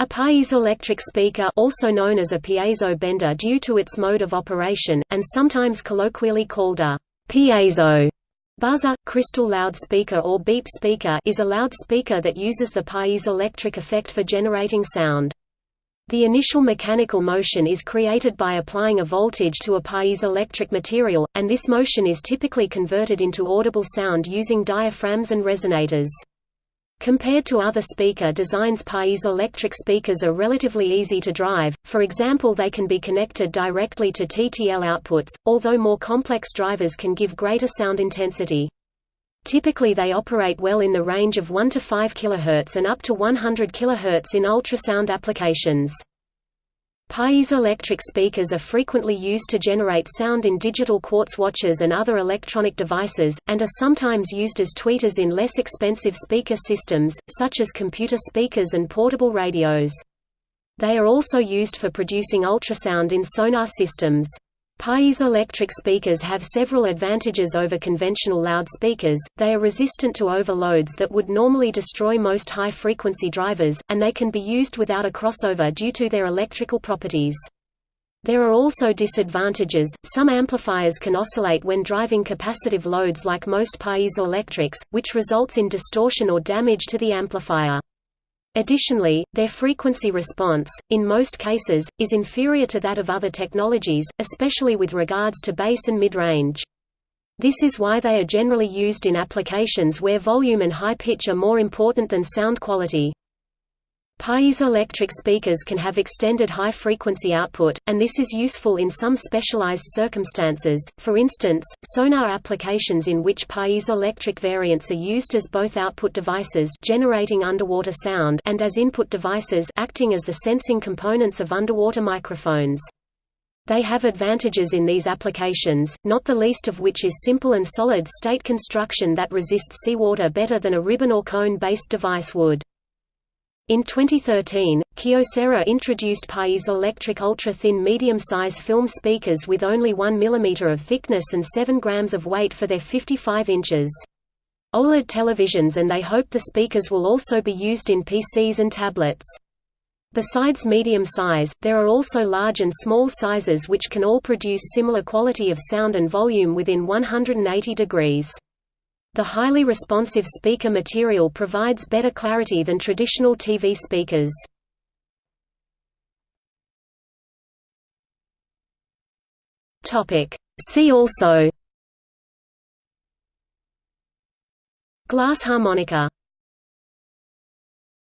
A piezoelectric speaker also known as a piezo bender due to its mode of operation, and sometimes colloquially called a piezo buzzer, crystal loudspeaker or beep speaker is a loudspeaker that uses the piezoelectric effect for generating sound. The initial mechanical motion is created by applying a voltage to a piezoelectric material, and this motion is typically converted into audible sound using diaphragms and resonators. Compared to other speaker designs piezoelectric speakers are relatively easy to drive, for example they can be connected directly to TTL outputs, although more complex drivers can give greater sound intensity. Typically they operate well in the range of 1 to 5 kHz and up to 100 kHz in ultrasound applications. Piezoelectric speakers are frequently used to generate sound in digital quartz watches and other electronic devices, and are sometimes used as tweeters in less expensive speaker systems, such as computer speakers and portable radios. They are also used for producing ultrasound in sonar systems. Piezoelectric speakers have several advantages over conventional loudspeakers, they are resistant to overloads that would normally destroy most high-frequency drivers, and they can be used without a crossover due to their electrical properties. There are also disadvantages, some amplifiers can oscillate when driving capacitive loads like most piezoelectrics, which results in distortion or damage to the amplifier. Additionally, their frequency response, in most cases, is inferior to that of other technologies, especially with regards to bass and mid-range. This is why they are generally used in applications where volume and high pitch are more important than sound quality. Piezoelectric speakers can have extended high-frequency output, and this is useful in some specialized circumstances, for instance, sonar applications in which piezoelectric variants are used as both output devices generating underwater sound and as input devices acting as the sensing components of underwater microphones. They have advantages in these applications, not the least of which is simple and solid-state construction that resists seawater better than a ribbon or cone-based device would. In 2013, Kyocera introduced piezoelectric ultra-thin medium-size film speakers with only 1 mm of thickness and 7 grams of weight for their 55 inches. OLED televisions and they hope the speakers will also be used in PCs and tablets. Besides medium size, there are also large and small sizes which can all produce similar quality of sound and volume within 180 degrees. The highly responsive speaker material provides better clarity than traditional TV speakers. See also. Glass harmonica